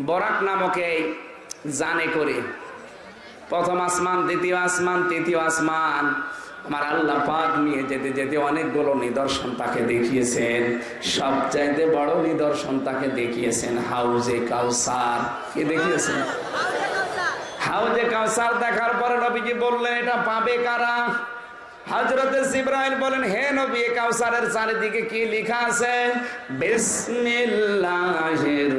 বরাক নামক এই জানে করে। প্রথম আসমান, দ্বিতীয় আসমান, তৃতীয় আসমান। আমার আল্লাহ পাক নিয়ে যেতে যেতে অনেকগুলো নিদর্শন তাকে দেখিয়েছেন। সবচাইতে বড় নিদর্শন তাকে দেখিয়েছেন হাউজে কাউসার। কে দেখিয়েছেন? হাউজে কাউসার দেখার পরে নবীজি বললেন, এটা পাবে কারা? হজরত ইব্রাহিম বলেন, হে নবী কাউসারের চারিদিকে কি লেখা আছে? বিসমিল্লাহির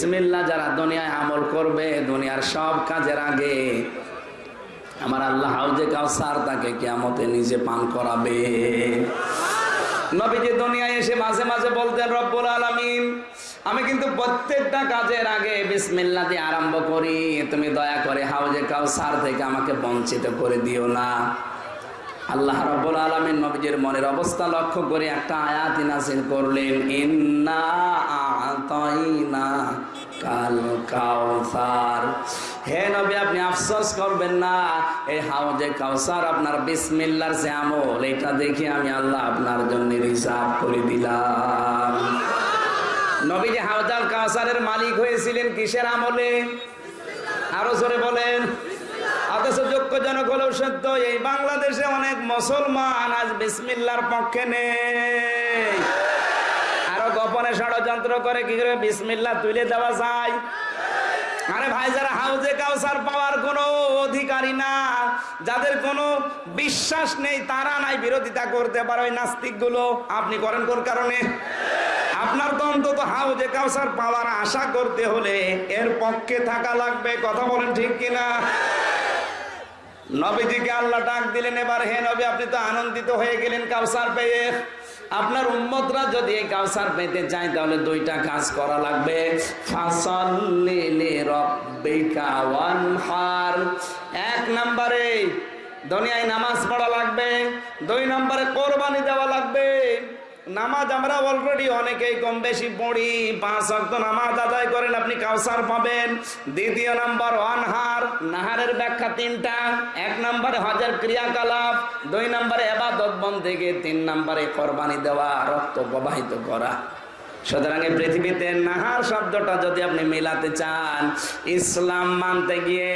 এই বিসমিল্লাহ যারা দুনিয়ায় আমল করবে, দুনিয়ার সব কাজের আগে আমার আল্লাহ হাউজে কাউসার তাকে কিয়ামতে নিজে পান করাবে। নবীজি দুনিয়ায় এসে মাঝে মাঝে বলতেন, রব্বুল আলামিন, আমি কিন্তু প্রত্যেকটা কাজের আগে বিসমিল্লাহ দিয়ে আরম্ভ করি। তুমি দয়া করে হাউজে কাউসার থেকে আমাকে বঞ্চিত করে দিও না। আল্লাহ রব্বুল আলামিন নবীজির মনের অবস্থা লক্ষ্য করে একটা আয়াত নাযিল করলেন, ইন্না আতাইনা কাল কাউসার হে নবী, আপনি আফসোস করবেন না এই হাউজে কাউসার আপনার বিসমিল্লার যে আমল, এটা দেখে আমি আল্লাহ আপনার জন্য রিজার্ভ করে দিলাম। নবী যে হাউজাল কাউসারের মালিক হয়েছিলেন, কিসের আমলে? আরও জোরে বলেন। অথচ যোগ্যজনক হলেও সত্য এই বাংলাদেশে অনেক মুসলমান আজ বিসমিল্লার পক্ষে নেই। আরও গোপনে ষড়যন্ত্র করে কি করে বিসমিল্লা তুলে দেওয়া যায়? আরে ভাই, যারা হাউজে কাউসার পাওয়ার কোনো অধিকারী না, যাদের কোনো বিশ্বাস নেই, তারা নাই বিরোধিতা করতে পারে ওই নাস্তিকগুলো আপনি করেন কোন কারণে? আপনার তো অন্তত হাউজে কাউসার পাওয়ার আশা করতে হলে এর পক্ষে থাকা লাগবে, কথা বলেন ঠিক কিনা? নবীজিকে আল্লাহ ডাক দিলেন, এবার হে নবী, আপনি তো আনন্দিত হয়ে গেলেন কাউসার পেয়ে। আপনার উম্মতরা যদি এই কাউসার পেতে চায়, তাহলে দুইটা কাজ করা লাগবে। এক নম্বরে দুনিয়ায় নামাজ পড়া লাগবে, দুই নম্বরে কোরবানি দেওয়া লাগবে। নামাজ আমরা অলরেডি অনেকেই কম বেশি পড়ি। পাঁচ অক্ট নামাজ আদায় করেন, আপনি কাউসার পাবেন। দ্বিতীয় নাম্বার, অনহার। নাহারের ব্যাখ্যা তিনটা। এক নম্বরে হজের ক্রিয়াকলাপ, দুই নম্বরে এবাদত থেকে তিন নম্বরে কোরবানি দেওয়া, রক্ত প্রবাহিত করা। সুতরাং এই পৃথিবীতে নাহার শব্দটা যদি আপনি মেলাতে চান, ইসলাম মানতে গিয়ে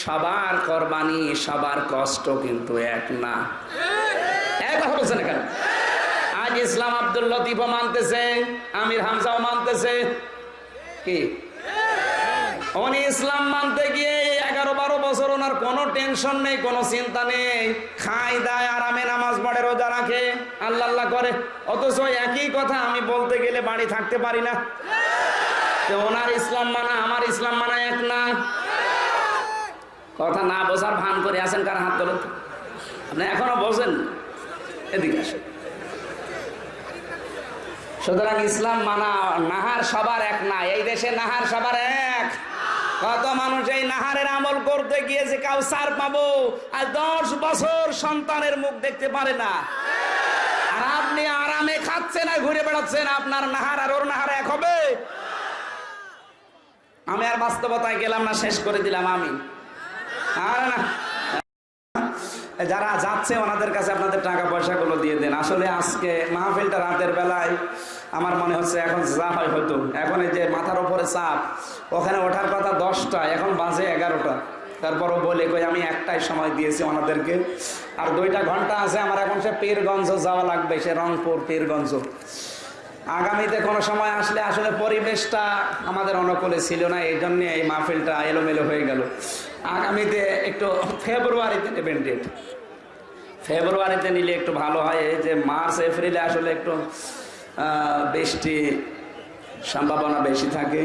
সবার কোরবানি, সবার কষ্ট কিন্তু এক না। এক বলছেন কেন আজ ইসলাম আব্দুল লতিফও মানতেছে, আমির হামজাও মানতেছে। কি? উনি ইসলাম মানতে গিয়ে এগারো বারো বছর ওনার কোনো টেনশন নেই, কোনো চিন্তা নেই। খাই দায়, আরামে নামাজ পড়ে, রোজা রাখে, আল্লাহ আল্লাহ করে। অথচ একই কথা আমি বলতে গেলে বাড়ি থাকতে পারি না। তো ওনার ইসলাম মানা, আমার ইসলাম মানা এক না। কথা না বোঝার ভান করে আছেন কার হাত তোলেন? আপনি এখনও বোঝেন? এদিকে আসেন। সুতরাং ইসলাম মানা, নাহার সবার এক না, এই দেশে নাহার সবার এক। কত মানুষ এই নাহারের আমল করতে গিয়েছে কাউসার পাবো, আর দশ বছর সন্তানের মুখ দেখতে পারে না। আর আপনি আরামে খাচ্ছেন আর ঘুরে বেড়াচ্ছেন, আপনার নাহার আর ওর নাহার এক হবে। আমি আর বাস্তবতায় গেলাম না, শেষ করে দিলাম আমি আর না। যারা যাচ্ছে ওনাদের কাছে আপনাদের টাকা পয়সাগুলো দিয়ে দেন। আসলে আজকে মাহফিলটা রাতের বেলায় আমার মনে হচ্ছে এখন যা হয় হয়তো এখন এই যে মাথার ওপরে চাপ, ওখানে ওঠার কথা দশটা, এখন বাজে এগারোটা। তারপরও বলে কই, আমি একটাই সময় দিয়েছি ওনাদেরকে। আর দুইটা ঘণ্টা আছে, আমার এখন সে পীরগঞ্জ যাওয়া লাগবে, সে রংপুর পীরগঞ্জ। আগামীতে কোনো সময় আসলে আসলে পরিবেশটা আমাদের অনুকূলে ছিল না এই জন্যে এই মাহফিলটা এলোমেলো হয়ে গেল। আগামীতে একটু ফেব্রুয়ারিতে নেবেন ডেট ফেব্রুয়ারিতে নিলে একটু ভালো হয়, এই যে মার্চ, এপ্রিলে আসলে একটু বৃষ্টি সম্ভাবনা বেশি থাকে।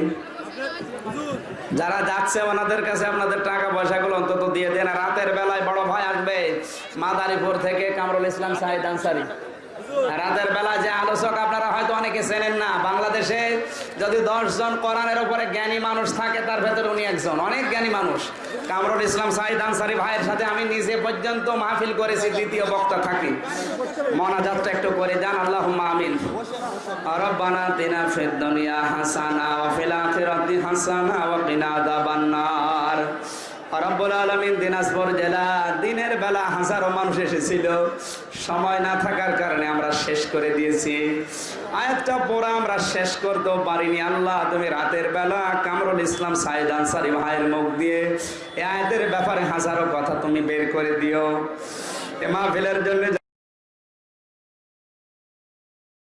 যারা যাচ্ছে ওনাদের কাছে আপনাদের টাকা পয়সাগুলো অন্তত দিয়ে দেন। রাতের বেলায় বড় ভাই আসবে মাদারীপুর থেকে কামরুল ইসলাম সাহিদ আনসারি। রাতের বেলা যে আলোচক আপনারা হয়তো অনেকে চেনেন না, বাংলাদেশে যদি জন কোরআনের উপরে জ্ঞানী মানুষ থাকে, তার ভেতরে উনি একজন। অনেক জ্ঞানী মানুষ। কামরুল ইসলাম সাহিদ আনসারি ভাইয়ের সাথে আমি নিজে পর্যন্ত মাহফিল করেছি, দ্বিতীয় বক্তা থাকি। মনাজাতটা একটু করে যান আল্লাহ আমিন। রব্বানা তিনা ফিদ দুনিয়া হাসানা ওয়া ফিল আখিরাতি হাসানা ওয়া কিনা আযাবান নার রব্বুল আলমিন দিনাজপুর জেলা দিনের বেলা হাজারো মানুষ এসেছিল। সময় না থাকার কারণে আমরা শেষ করে দিয়েছি। আয়াতটা পড়া আমরা শেষ করতেও পারিনি। আল্লাহ তুমি রাতের বেলা কামরুল ইসলাম সাইদ আনসারি ভাইয়ের মুখ দিয়ে এ আয়াতের ব্যাপারে হাজারো কথা তুমি বের করে দিও। এ মাহফিলের জন্য